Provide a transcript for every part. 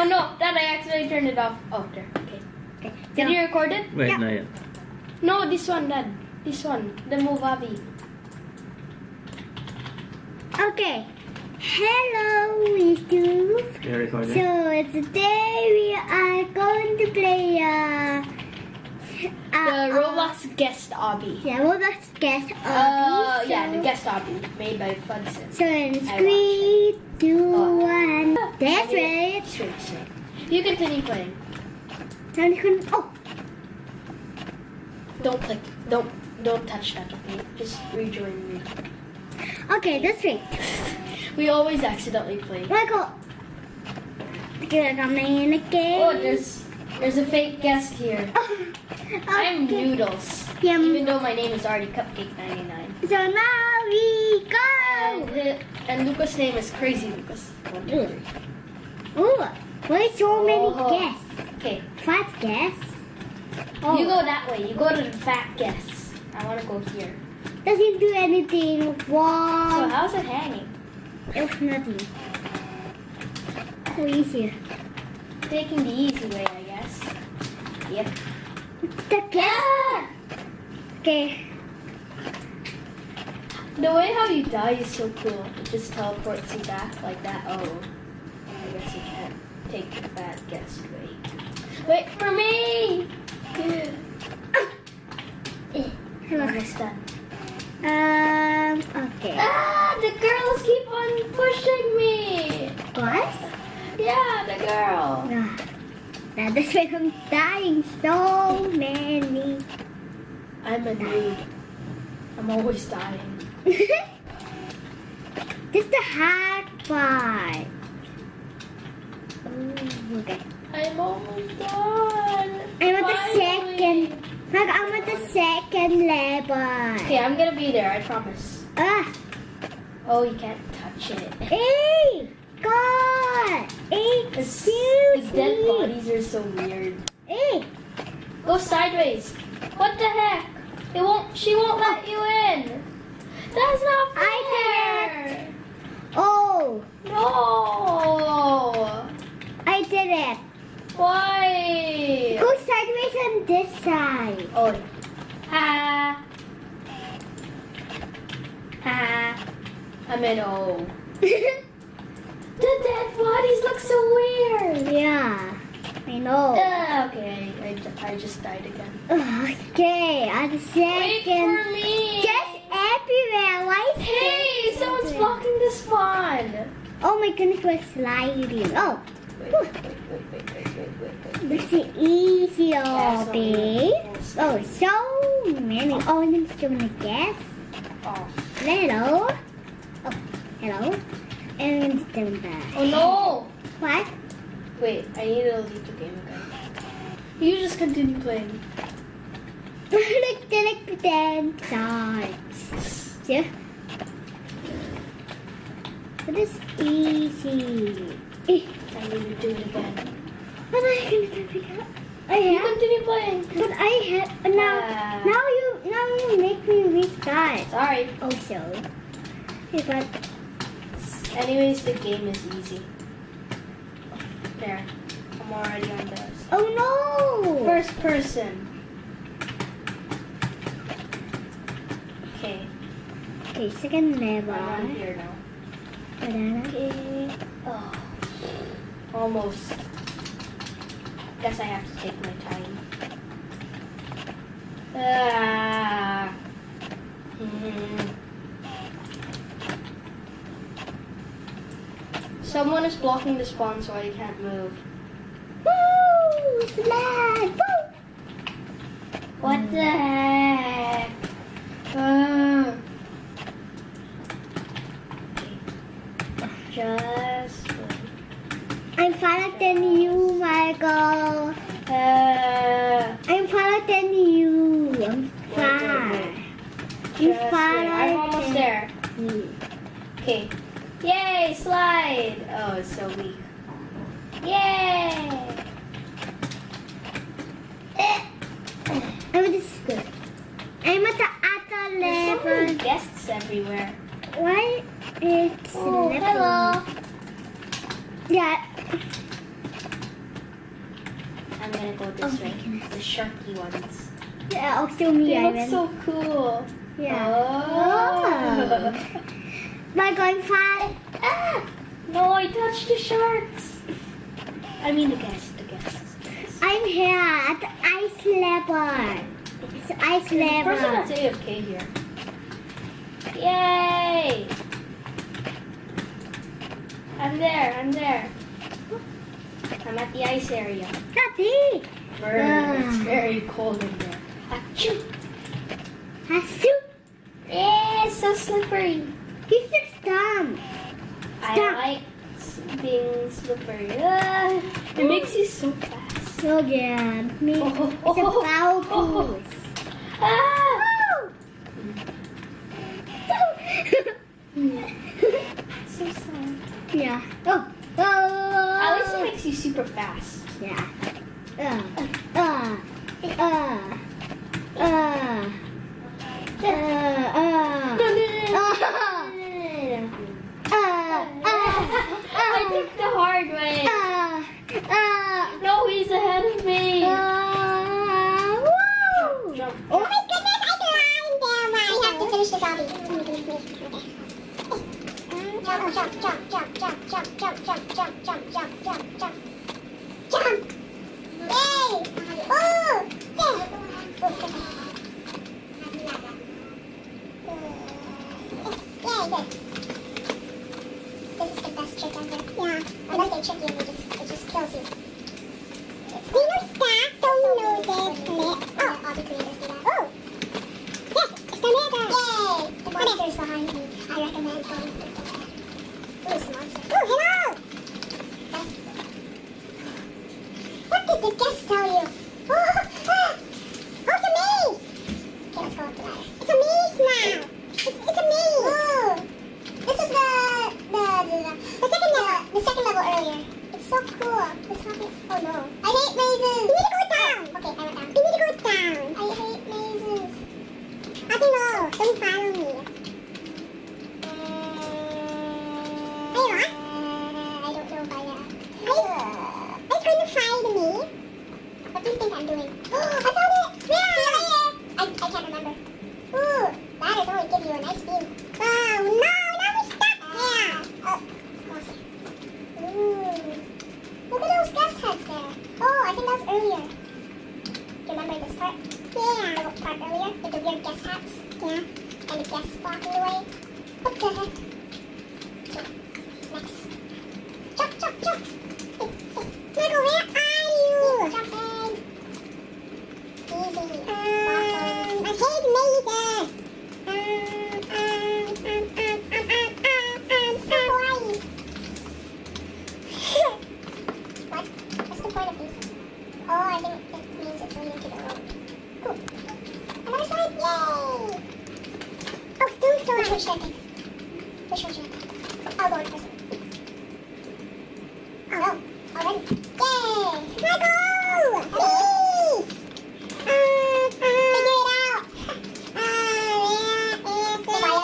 Oh no, Dad, I accidentally turned it off. Oh, there. Okay. Okay. Did so- you record it? Wait, Yeah. not yet. No, this one, Dad. This one. The Movavi. Okay. Hello, YouTube. You're recording? So today we are going to play uh, The Roblox guest obby. Yeah, Roblox guest obby. Uh, yeah, the guest obby made by Fudson. So in I three, two, Oh. one. That's right. You continue playing. You can. Oh, Don't click. Don't don't touch that. Okay. Just rejoin me. okay, that's right. We always accidentally play. Michael. Okay, coming in again. Oh, there's there's a fake guest here. I'm. Noodles. Yum. Even though my name is already Cupcake 99. So now we And, go. Oh, hi- and Lucas' name is Crazy Lucas. One, two, three. Oh, why so many Oh. guests? Okay. Fat guests. Oh, You go oh. that way. You go to the fat guests. I want to go here. doesn't do anything So how's it hanging? It's nothing. So easy. Taking the easy way. Yep. The guest. Okay. The way how you die is so cool. It just teleports you back like that. Oh, I guess you can't take the fat guest way. Wait for me! Hello. Almost done. Um. Okay. Ah, the girls keep on pushing me. What? Yeah, the girl. Ah, That is why I'm dying so many. I'm a nude. I'm always dying. Just the hard part. Ooh, okay. I'm almost done. I'm at the second. Look, I'm at the second level. Okay, I'm gonna be there. I promise. Ah, Oh, you can't touch it. hey, God, It's- The excuse dead bodies are so weird. Hey, Go sideways. What the heck? It won't. She won't let you in. That's not fair. I did oh, No. I did it. Why? Go sideways on this side. Oh. Ha. Ha. I'm in O. Oh. The dead bodies look so weird. yeah, I know. Uh, okay, I, I just died again. Okay, at the Wait for me. Just everywhere. Why is Hey, someone's everywhere? blocking the spawn. Oh my goodness, we're sliding. Oh, Wait, wait, wait, wait, wait, wait, wait, wait. this is easy, babe. many. Oh, so many. Oh, and I'm still gonna guess. Oh. Hello. Oh, hello. And then back. oh no! What? Wait, I need to leave the game again. You just continue playing. Look, then I pretend starts. Yeah. It is easy. I need to do it again. But I can figure out. I You have. continue playing. But I have now. Ah. Now you now you make me restart. Sorry. Also, but Anyways, the game is easy. There. I'm already on this. oh no! First person. Okay, okay, second level. I'm on here now. Banana. Okay. Oh. Almost. Guess I have to take my time. Ah. Hmm. Someone is blocking the spawn so I can't move. Woo! Slide! Woo! What the heck? Ah. Just. I'm faster than you, Michael. Uh, I'm faster than you. I'm far. wait, wait. I'm Just faster. I'm almost there. Okay. Yay, slide! Oh, it's so weak. Yay! Eh, I'm at the good. I'm at the other level. There's so many guests everywhere. Why? It's oh, hello. Yeah. I'm gonna go this oh way. The sharky ones. Yeah, I'll show me. They look so cool. Yeah. Oh. oh. Am I going fast? Ah! No, I touched the sharks. I mean the guests, the guests. I'm here at the ice leopard. It's ice leopard. Person that's AFK here. Yay! I'm there, I'm there. I'm at the ice area. Happy! Uh. Ah. it's very cold in there. Achoo! Achoo! It's so slippery. He's just dumb. I dumb. like being slippery. Uh, it makes you so fast. So good. Me, oh, it's oh, a foul oh, oh. Ah. so sad. Yeah. Oh. oh. At least it makes you super fast. Yeah. Uh, uh, uh. Jump, jump, jump, jump, jump, jump, jump, jump, jump, jump, jump, jump. Jump! Yay! Oh! There! Yay, there. This is the best trick ever. Yeah, I love the trick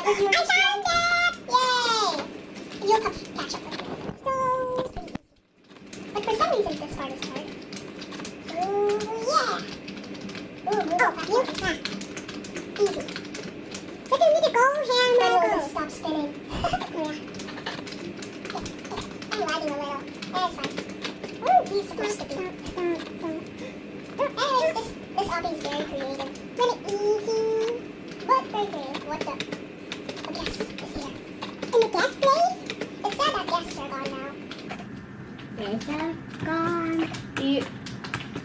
哎 see companies have gone. The,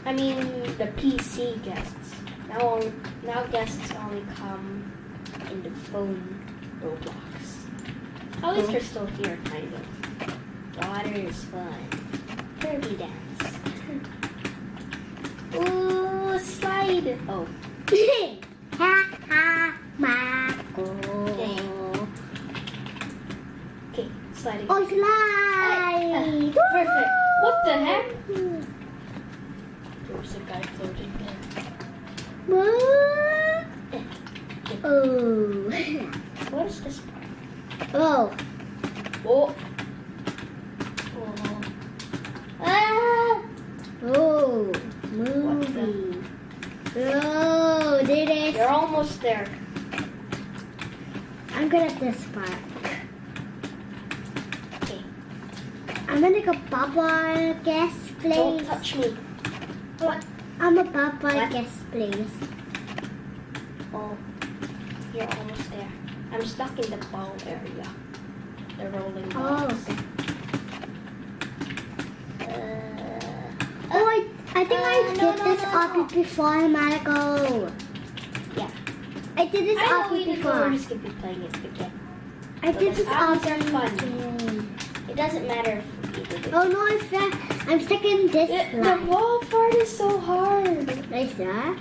I mean, the PC guests. Now, now guests only come in the phone Roblox. At least they're still here, kind of. Water is fun. Derby dance. Ooh, slide. Oh. ha ha, Marco. Okay, sliding. Oh, slide the heck? There was a guy floating there. What? Oh. oh. what is this part? Oh. Oh. Oh. Ah. Oh. Movie. Oh, did it? You're almost there. I'm good at this part. I'm gonna go Baba guest, Don't touch me. What? I'm a Baba What? guest, please. Oh, you're almost there. I'm stuck in the ball area. The rolling Oh, balls. okay. Uh, Oh, I, I think I Uh, did no, no, this no, off no. before, Marco. Yeah. I did this I know off we didn't know before. we're just gonna be playing it again. I did this are fun. It doesn't matter if we did it. Oh no, I'm stuck. I'm stuck in this The, the wall part is so hard. Like that?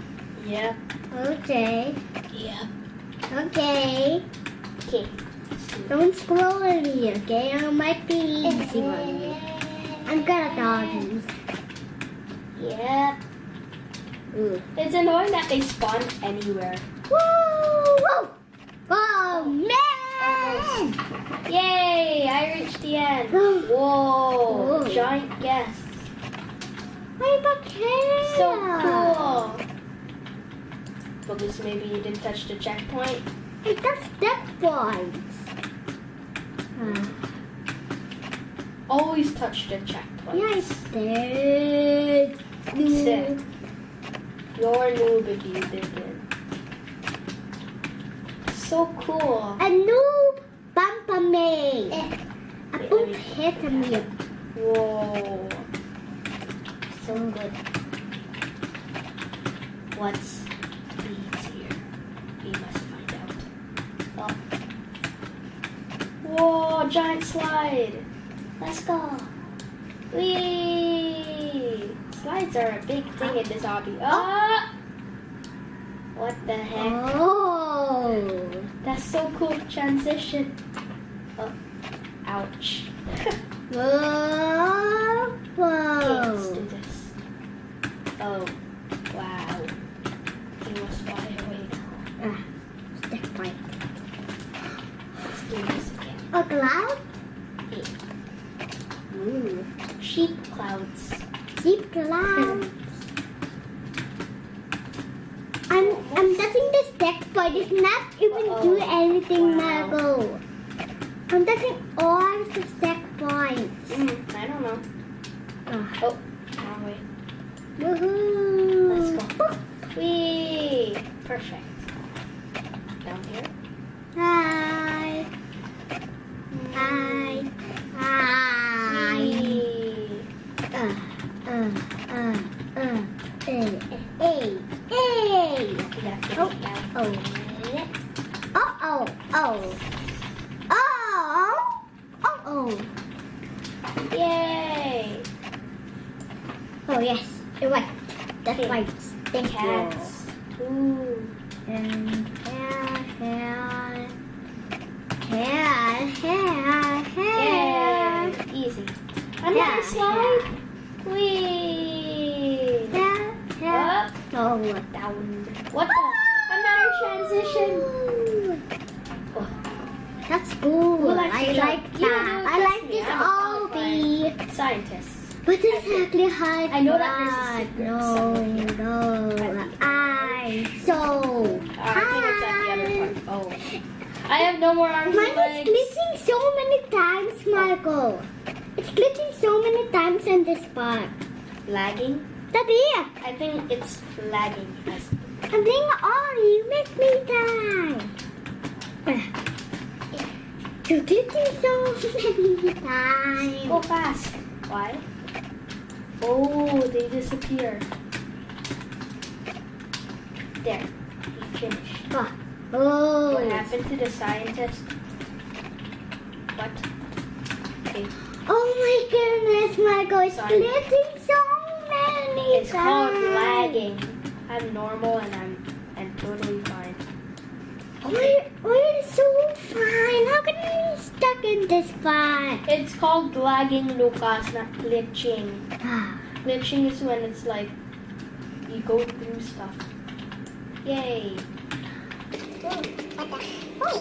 Yeah. Okay. Yeah. Okay. Okay. Don't scroll at me, okay? It might be easy one. I'm good at doggies. Yeah. Ooh. It's annoying that they spawn anywhere. Woo! Whoa! Oh man! Yay! I reached the end. Whoa. Whoa! Whoa. Giant guest. Why but Kara? So cool. Because maybe you didn't touch the checkpoint. Hey, that's step points. Uh, Always touch the checkpoint. yeah, I did. Sick. You're a noob if you didn't. So cool. A noob A Wait, boop let me- hit me. Whoa. So good. What's leads here? We must find out. Oh. Whoa, giant slide. Let's go. Whee! Slides are a big thing in this obby. Ah! What the heck? Oh. That's so cool. Transition. Ouch. Whoa. Okay, let's do Whoa. this. Oh, wow. He was far away. Ah, step point. Let's do this again. A cloud? Hey, Ooh. sheep clouds. Deep clouds. I'm I'm touching this deck, but it's not even do Uh-oh. anything, Wow. Margo. I'm touching all the stack points. Mm, I don't know. Ah. Oh, wrong way. Woohoo! Let's go. Whee! Perfect. Down here. Hi. Hi. Hi. Whee! Uh, uh, uh, uh, eh, eh, eh. We have to Oh, get down. oh. Oh, oh, oh. Oh, oh, oh. Yay! Oh, yes. You're right. That's Okay. right. Thank Cats. Ooh. you. And hair, hair. Hair, hair, hair. Yay! Easy. Another Yeah, slide. Whee! Hair, hair. Up, Oh. down. What the? Another transition. Oh, That's cool. Likes I like You that. I like this all be. scientists. But exactly hard. I know that there's a secret No, no. I so. Uh, I think it's at the other part. Oh. I have no more arms Mine is glitching so many times, Marco. It's glitching so many times in this part. Lagging? Daddy, I think it's lagging. I'm being all you make me die. You're glitching so many times. Go fast. Why? Oh, they disappear. There. He finished. Oh. Oh. What happened to the scientist? What? Okay. Oh my goodness, Marco, it's Sorry. glitching so many It's called lagging. I'm normal and I'm and totally fine. We're, we're so fine. How can we be stuck in this spot? It's called lagging, Lucas, not glitching. Ah, Glitching is when it's like you go through stuff. Yay. Hmm. Ooh,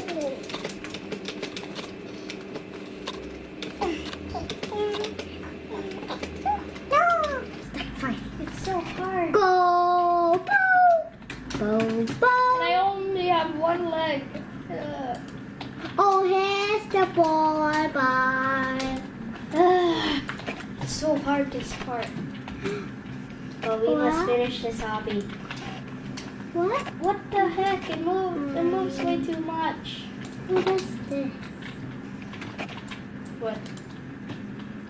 here's the ball. Bye. ah, it's so hard this part. But we must finish this obby. What? What the heck? It moves. It moves way too much. What is this? What?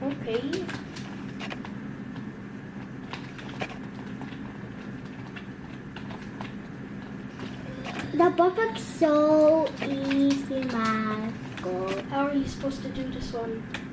Okay. The perfect so easy, Marco. How are you supposed to do this one?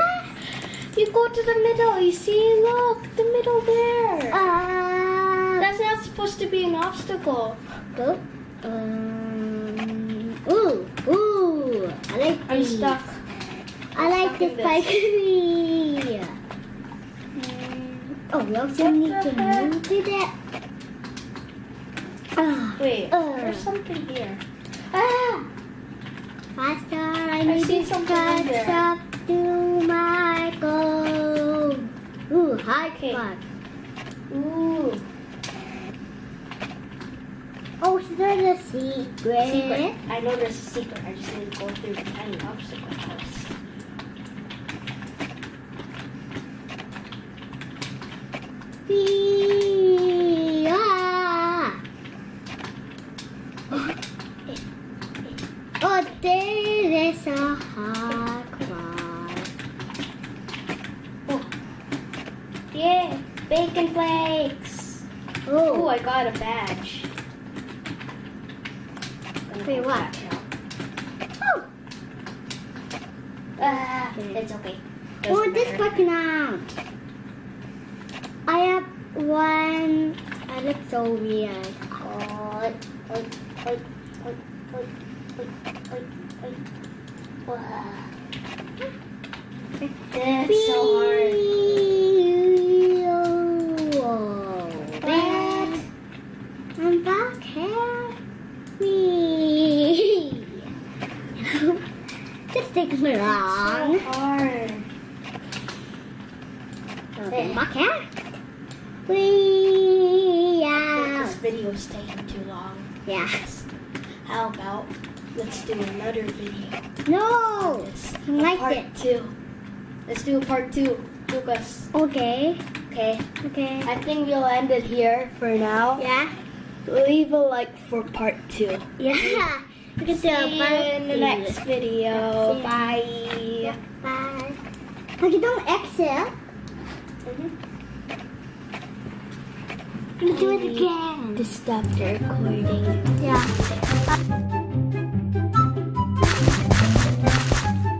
Mita? You go to the middle. You see? Look, the middle there. Uh, That's not supposed to be an obstacle. go. Um, ooh, ooh. I like I'm these. stuck. I like stuck this. spiky. Oh, we also What need to heck? move to that. Ah, Wait, Uh. there's something here. ah. Faster, I I need see to catch there. up to my goal. Ooh, high Okay. five. Ooh, Oh, so there's a secret. secret. I know there's a secret. I just need to go through the tiny obstacle house. Oh, there is a hard part. Yeah, bacon flakes. Oh, Oh, I got a badge. Wait, what? oh. Ah, it's okay. Oh, Doesn't this matter. part now. I have one. I look so weird. Oi, oi, oi, oi, oi, oi, oi, oi. Wow. That's so hard. What? I'm back here. Me. This takes me So hard. Okay, back here. We This out. video's taking too long. Yes. How about let's do another video? No. I like part it. two. Let's do part two, Lucas. Okay. Okay. Okay. I think we'll end it here for now. Yeah. Leave a like for part two. Yeah. Look at that. In the next video. Bye. Bye. Don't exhale. Mm -hmm. I'm gonna do it again. To stop the recording. Yeah.